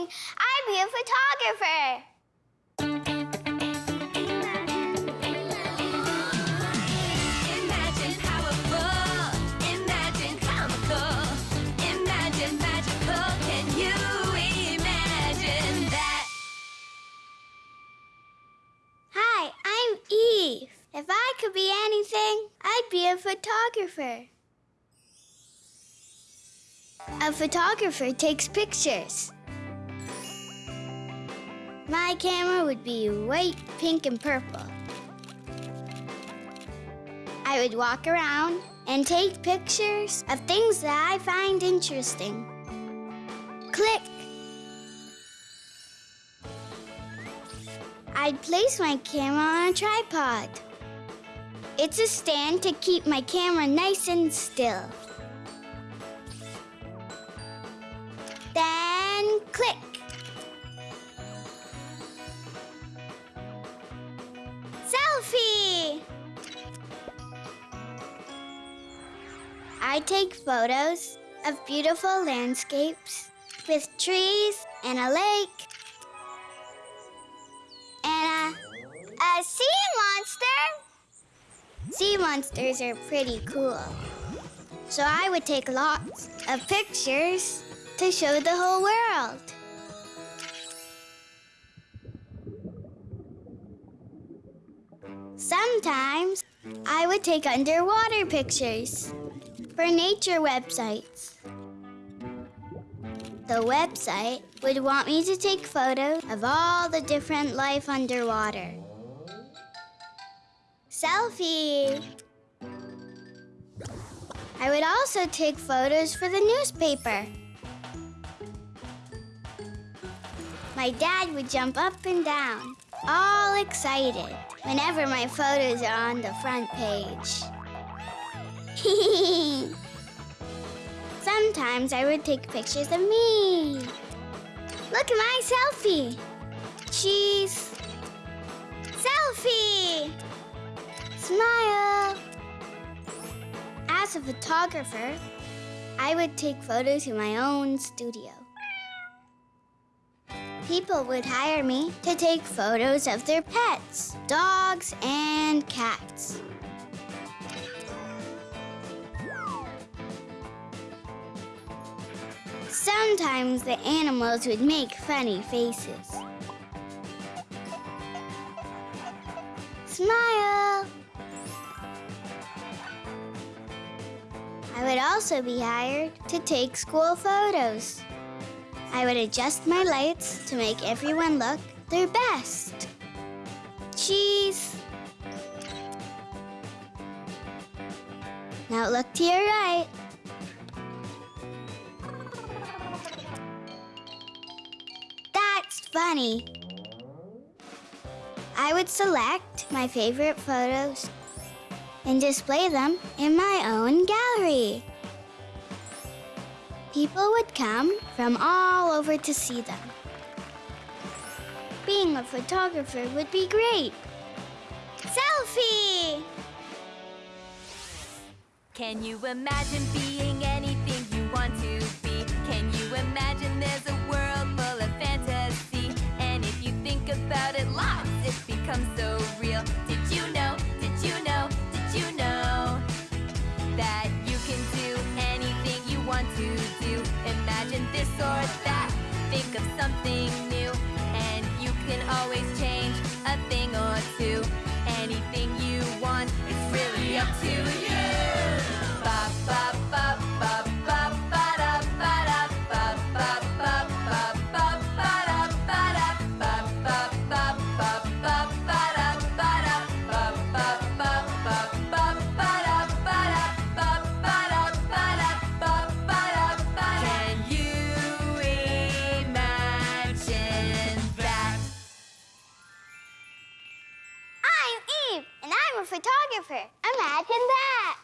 anything, I'd be a photographer. Imagine powerful, imagine comical, imagine magical. Can you imagine that? Hi, I'm Eve. If I could be anything, I'd be a photographer. A photographer takes pictures. My camera would be white, pink, and purple. I would walk around and take pictures of things that I find interesting. Click. I'd place my camera on a tripod. It's a stand to keep my camera nice and still. Then click. I take photos of beautiful landscapes with trees and a lake and a, a sea monster. Sea monsters are pretty cool. So I would take lots of pictures to show the whole world. Sometimes I would take underwater pictures for nature websites. The website would want me to take photos of all the different life underwater. Selfie! I would also take photos for the newspaper. My dad would jump up and down, all excited, whenever my photos are on the front page. Sometimes I would take pictures of me. Look at my selfie. Cheese. Selfie. Smile. As a photographer, I would take photos in my own studio. People would hire me to take photos of their pets, dogs and cats. Sometimes the animals would make funny faces. Smile! I would also be hired to take school photos. I would adjust my lights to make everyone look their best. Cheese! Now look to your right. That's funny. I would select my favorite photos and display them in my own gallery. People would come from all over to see them. Being a photographer would be great. Selfie! Can you imagine being anything you want to be? Think of something new, and you can always change a thing or two. Anything you want, it's really up to you. Photographer. Imagine that!